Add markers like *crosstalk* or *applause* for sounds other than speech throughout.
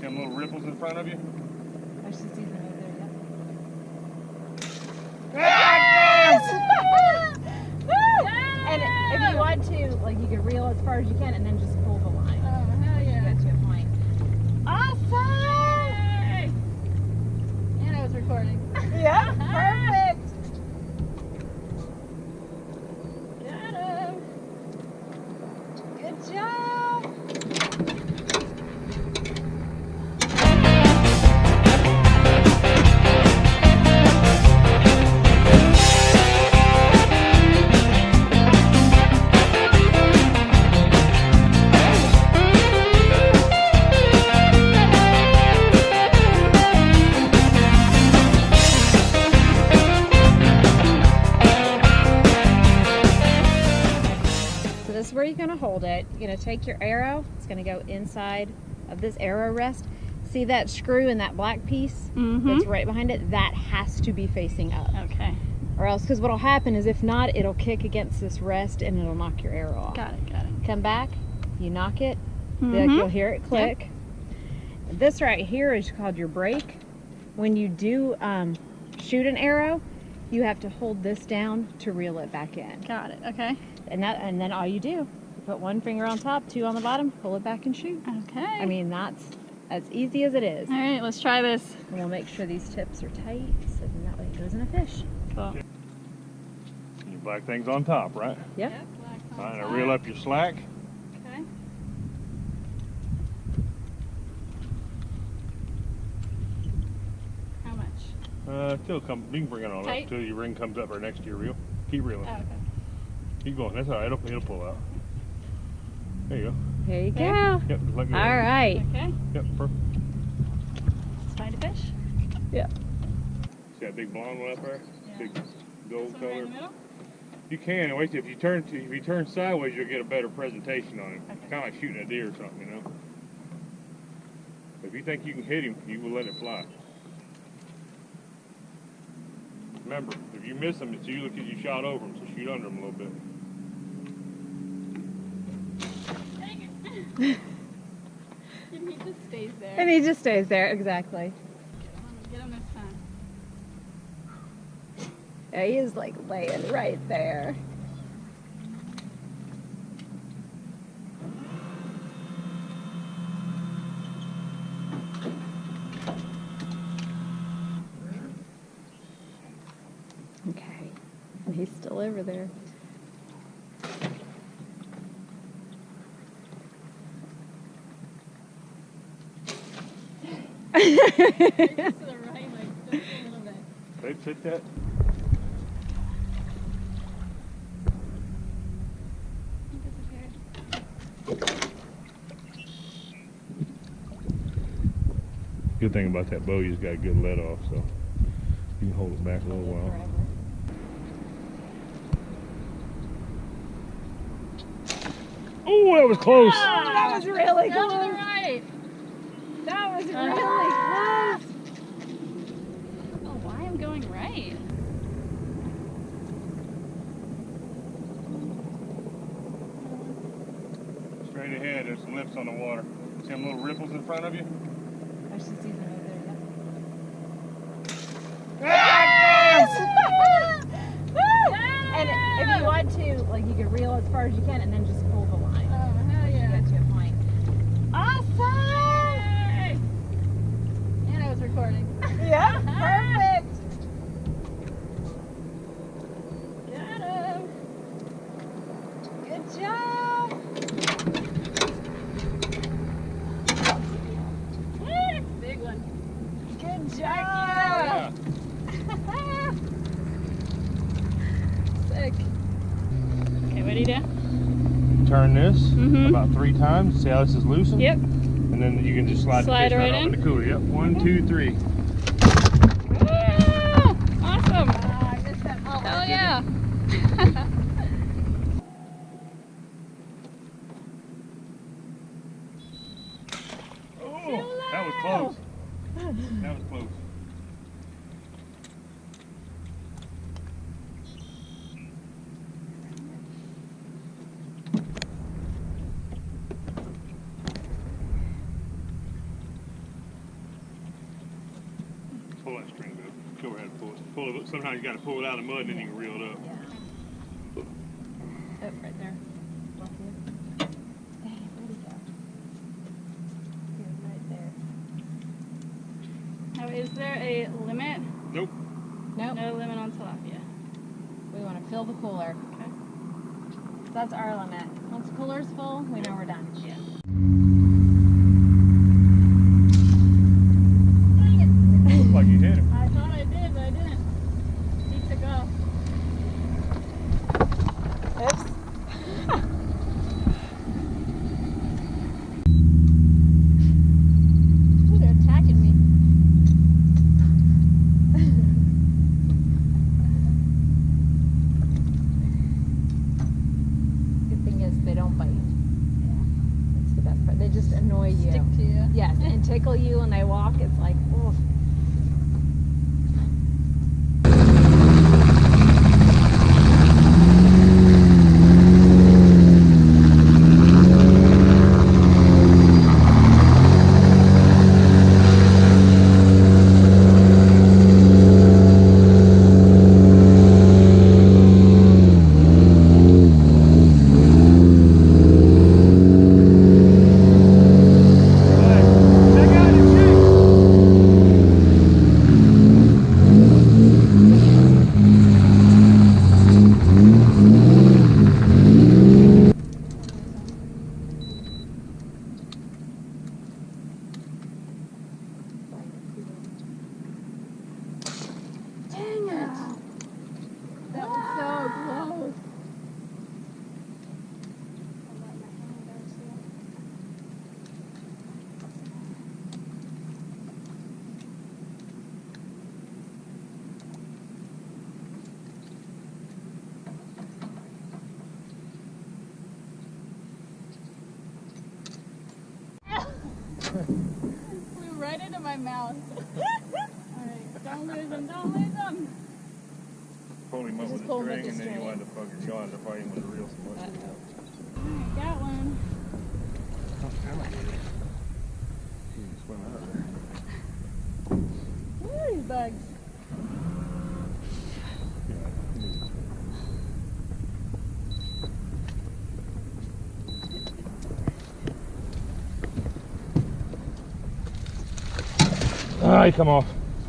See them little ripples in front of you? I should see them over there. yeah. Yes! *laughs* and if you want to, like, you can reel as far as you can, and then just pull the line. Oh, hell yeah. You're going to hold it. You're going to take your arrow. It's going to go inside of this arrow rest. See that screw and that black piece Mm-hmm. that's right behind it? That has to be facing up. Okay. Or else, because what'll happen is if not, it'll kick against this rest and it'll knock your arrow off. Got it. Got it. Come back, you knock it, like Mhm. you'll hear it click. This right here is called your brake. When you do um, shoot an arrow, you have to hold this down to reel it back in. Got it. Okay. And that and then all you do, you put one finger on top, two on the bottom, pull it back and shoot. Okay. I mean that's as easy as it is. All right. Let's try this. And we'll make sure these tips are tight so then that way it goes in a fish. Cool. Your black thing's on top, right? Yep. All right, now reel up your slack. Okay. How much? Uh, till come, you can bring it on Tight? up till your ring comes up right next to your reel. Keep reeling. Oh, okay. Keep going. That's all right. It'll, it'll pull out. There you go. There you There. go. Yep, just let go. All right. Okay. Yep, perfect. Let's find a fish. Yeah. See that big blonde one up there? Yeah. Big gold one right in color. the middle. You can. Wait, if you turn to, if you turn sideways, you'll get a better presentation on him. Okay. Kind of like shooting a deer or something, you know. If you think you can hit him, you will let it fly. Remember, if you miss him, it's you look as you shot over him, so shoot under him a little bit. Dang it. *laughs* and he just stays there. And he just stays there, exactly. Get him this time. Yeah, he is like laying right there. Okay, and he's still over there. Just to the right, like just a little bit. They fit that. Good thing about that bow, you just got a good let off, so you can hold it back a little while. Oh, that was close. that was really Down to the close. right. That was really Ah. close. I why I'm going right. Straight ahead, there's some lips on the water. See them little ripples in front of you? I should see them over *laughs* And if you want to, like, you can reel as far as you can, and then just pull the line. Oh, hell yeah. Get to a point. Awesome! And I was recording. Yeah, perfect. Got him. Good job. Big one. Good job. Yeah. Sick. Okay, ready do you do? Turn this Mhm. about three times. See how this is loosened? Yep. And then you can just slide, Slide the fish right right, off in? in the cooler. Yep. One, two, three. Ah, awesome. Ah, I missed that. Oh, Hell yeah. Oh, that was close. That was close. pull that string up. Go ahead and pull it. Sometimes you got to pull it out of the mud and then you can reel it up. Yeah. Oh, right there. Bless you. Dang, where'd he go? He was right there. Now, is there a limit? Nope. Nope. No limit on tilapia. We want to fill the cooler. Okay. That's our limit. Once the cooler's full, we know we're done. Yeah. Looked like you hit him. I thought I did, but I didn't. He took off. Oops. Ooh, they're attacking me. Good thing is they don't bite. That's the best part. They just annoy you. Stick to you. Yes, and tickle you when they walk. It's like, oh. Check out his shoe. Dang it. That was so close. Flew right into my mouth. *laughs* Alright, don't lose them, don't lose them. Pull him up with a string the and then you wind up fucking wind up fighting with a so. Alright, got one. You can swim out of there. Where are these bugs? Ah, he come off.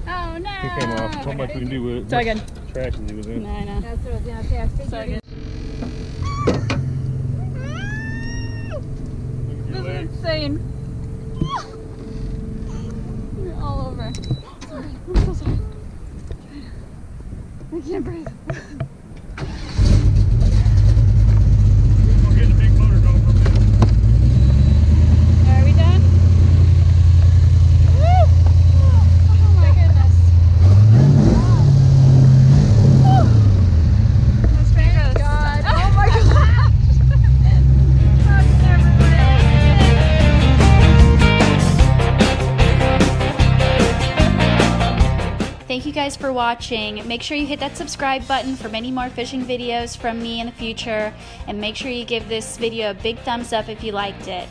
Oh no! He came off. Not much we can do with it. It's all good. Trash he was in. No, I know. That's what I was gonna say. I figured. So good. Look at This your is insane. Guys for watching. Make sure you hit that subscribe button for many more fishing videos from me in the future. And make sure you give this video a big thumbs up if you liked it.